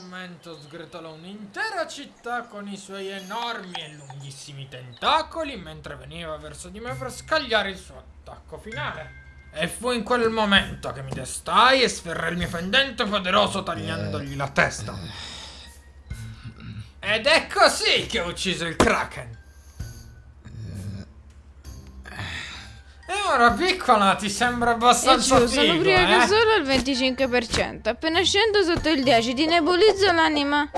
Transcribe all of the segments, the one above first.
momento sgretolò un'intera città con i suoi enormi e lunghissimi tentacoli mentre veniva verso di me per scagliare il suo attacco finale. E fu in quel momento che mi destai e sferrai il mio fendente poderoso tagliandogli la testa. Ed è così che ho ucciso il Kraken. E ora piccola ti sembra abbastanza giù, sono figo, ubriaca eh? solo al 25%. Appena scendo sotto il 10 ti nebulizzo l'anima.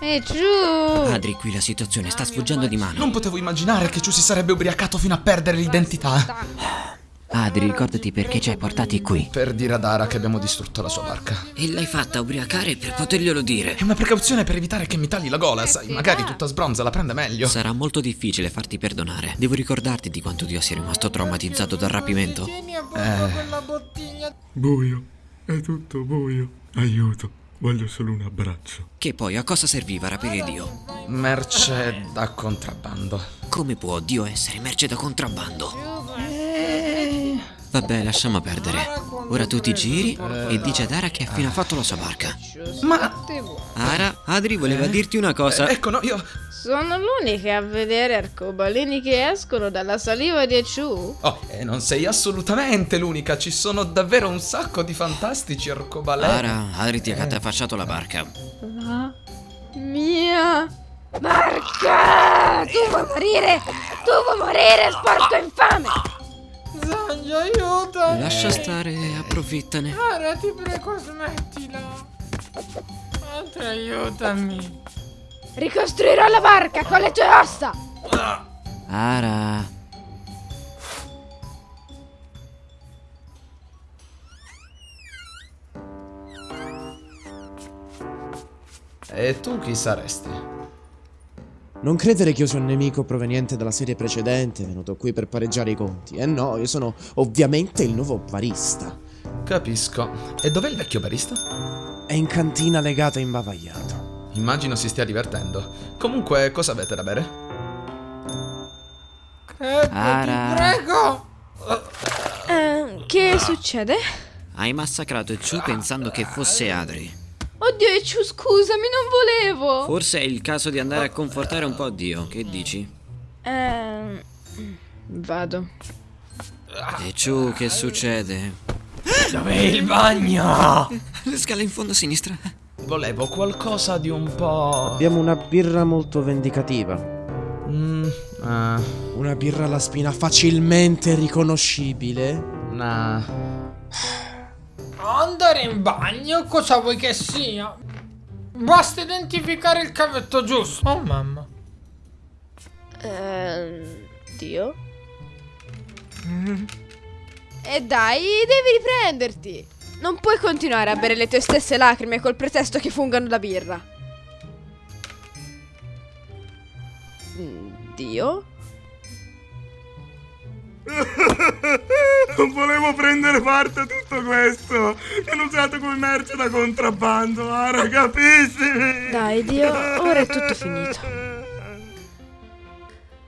E giù. Adri, qui la situazione sta sfuggendo di mano. Non potevo immaginare che Ciu si sarebbe ubriacato fino a perdere l'identità. Adri, ricordati perché ci hai portati qui. Per dire ad Ara che abbiamo distrutto la sua barca. E l'hai fatta ubriacare per poterglielo dire. È una precauzione per evitare che mi tagli la gola, sai, magari tutta sbronza la prende meglio. Sarà molto difficile farti perdonare. Devo ricordarti di quanto Dio sia rimasto traumatizzato dal rapimento. Bottiglia. Buio, è tutto buio. Aiuto, voglio solo un abbraccio. Che poi a cosa serviva rapire Dio? Merce da contrabbando. Come può Dio essere merce da contrabbando? Vabbè, lasciamo perdere. Ora tu ti giri e dici ad Ara che ha appena fatto la sua barca. Ma Ara, Adri voleva dirti una cosa. ecco, no, io. Sono l'unica a vedere arcobaleni che escono dalla saliva di Chu. Oh, e non sei assolutamente l'unica, ci sono davvero un sacco di fantastici arcobaleni. Ara, Adri ti ha catafasciato la barca. La mia barca! Tu vuoi morire! Tu vuoi morire, sporco infame! Zangio, aiutami. Lascia stare, approfittane. Ara, ti prego, smettila. Madre, aiutami. Ricostruirò la barca con le tue ossa! Ara. E tu chi saresti? Non credere che io sia un nemico proveniente dalla serie precedente, venuto qui per pareggiare i conti. Eh no, io sono ovviamente il nuovo barista. Capisco. E dov'è il vecchio barista? È in cantina legata imbavagliato. Immagino si stia divertendo. Comunque, cosa avete da bere? Ara. ti prego. Eh, che succede? Hai massacrato Chu pensando che fosse Adri. Oddio, Chu, scusami, non volevo! Forse è il caso di andare a confortare un po' Dio. Che dici? Ehm. Vado. E Chu, che succede? Dov'è il bagno? Le scale in fondo a sinistra. Volevo qualcosa di un po'. Abbiamo una birra molto vendicativa. Mm, ah, Una birra alla spina facilmente riconoscibile. una. Andare in bagno? Cosa vuoi che sia? Basta identificare il cavetto giusto. Oh mamma. Ehm. Dio? E dai, devi riprenderti! Non puoi continuare a bere le tue stesse lacrime col pretesto che fungano da birra. Mm, Dio? Non volevo prendere parte a tutto questo. Mi hanno usato come merce da contrabbando. Ara, capisci? Dai, Dio, ora è tutto finito.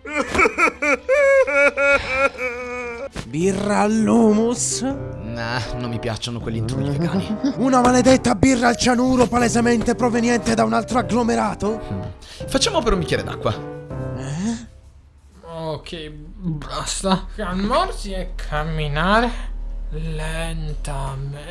Birra all'humus? Nah, non mi piacciono quelli intrugli vegani. Una maledetta birra al cianuro palesemente proveniente da un altro agglomerato? Facciamo per un bicchiere d'acqua. Ok, basta. Calmarsi e camminare lentamente.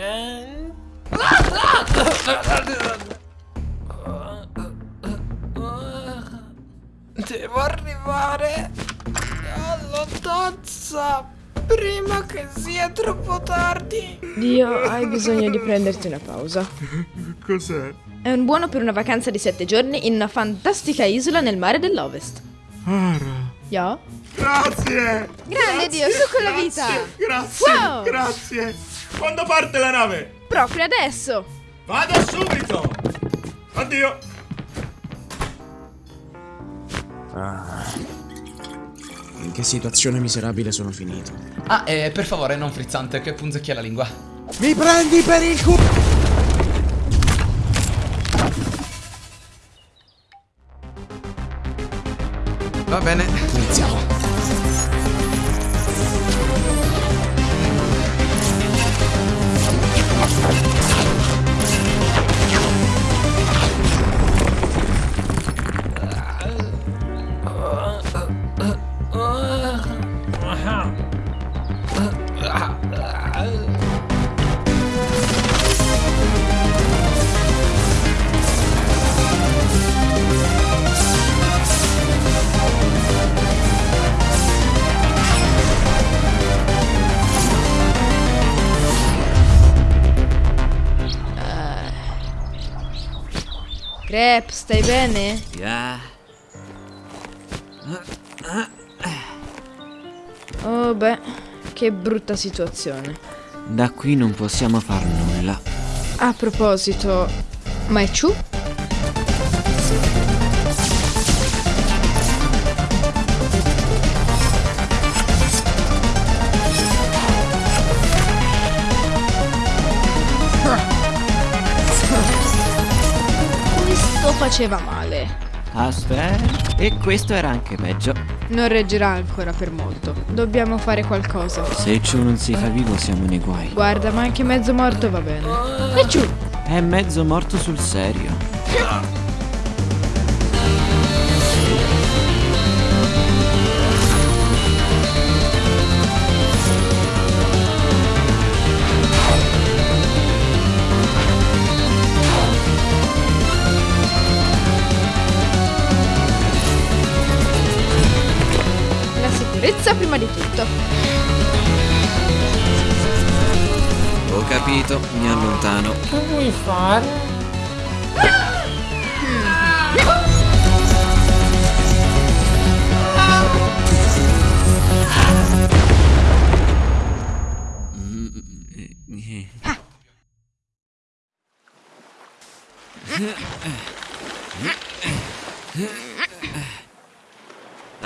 Devo arrivare alla tazza prima che sia troppo tardi. Dio, hai bisogno di prenderti una pausa. Cos'è? È un buono per una vacanza di sette giorni in una fantastica isola nel mare dell'Ovest. Ara. Yeah? Grazie! Grande Dio, su con la vita! Grazie! Wow! Grazie! Quando parte la nave? Proprio adesso! Vado subito! Addio! In che situazione miserabile sono finito? Ah, e per favore, non frizzante, che punzecchia la lingua. Mi prendi per il culo! Va bene, iniziamo. Aha. Crep, stai bene? Ah, Oh beh, che brutta situazione. da qui non possiamo far nulla. A proposito, ma è Chu? Faceva male. Aspetta, e questo era anche peggio. Non reggerà ancora per molto. Dobbiamo fare qualcosa. Se Ciu non si fa vivo siamo nei guai. Guarda, ma anche mezzo morto va bene. E Chu? È mezzo morto sul serio. Sicurezza prima di tutto. Ho capito, mi allontano. Che vuoi fare? Auguri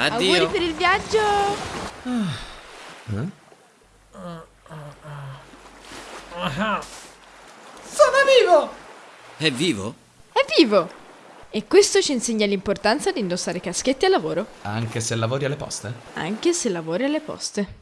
Addio. per il viaggio. Sono vivo! È vivo? È vivo! E questo ci insegna l'importanza di indossare caschetti al lavoro, Anche se lavori alle poste? anche se lavori alle poste.